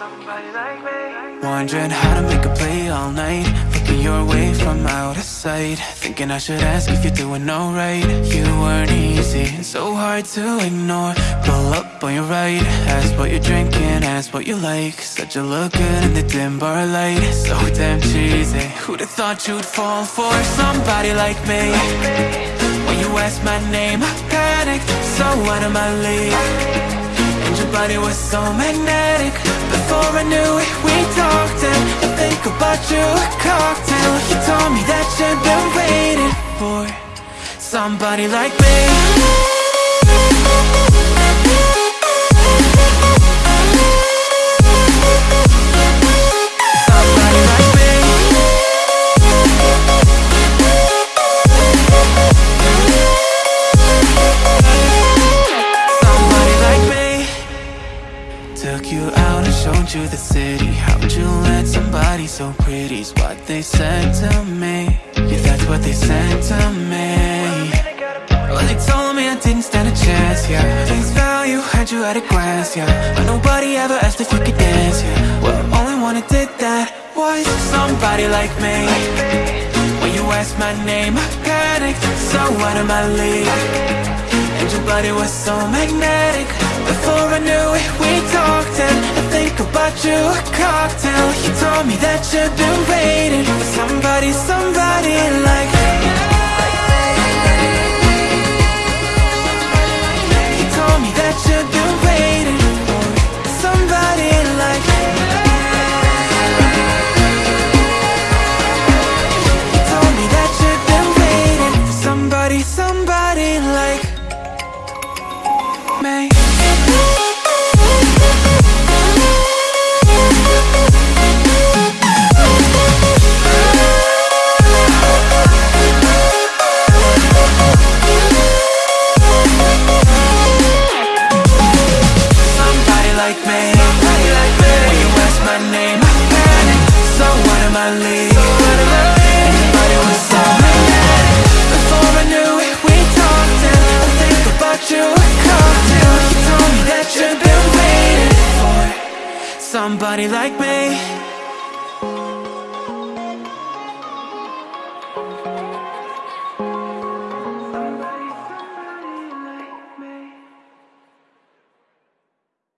Wondering how to make a play all night. Looking your way from out of sight. Thinking I should ask if you're doing alright. You weren't easy, so hard to ignore. Pull up on your right Ask what you're drinking, ask what you like. Said you look good in the dim bar light. So damn cheesy Who'd have thought you'd fall for somebody like me? When you asked my name, I panicked So out of my league. And your body was so magnetic Before I knew it, we talked And I think about you, a cocktail. You told me that you'd been waiting for Somebody like me. Somebody like me. Somebody like me. Took you out showed you the city. How'd you let somebody so pretty's what they said to me. Yeah, that's what they said to me. Well, they told me I didn't stand a chance, yeah. Face value, had you at a glance, yeah. But nobody ever asked if you could dance, yeah. Well, only one who did that was somebody like me. When you asked my name, I panicked. So out of my league. And your body was so magnetic. Before I knew it, we talked You, a cocktail You told me that you've been waiting For somebody, somebody like You told me that you've been waiting For somebody like You told me that you've been waiting For somebody, somebody like me Somebody like me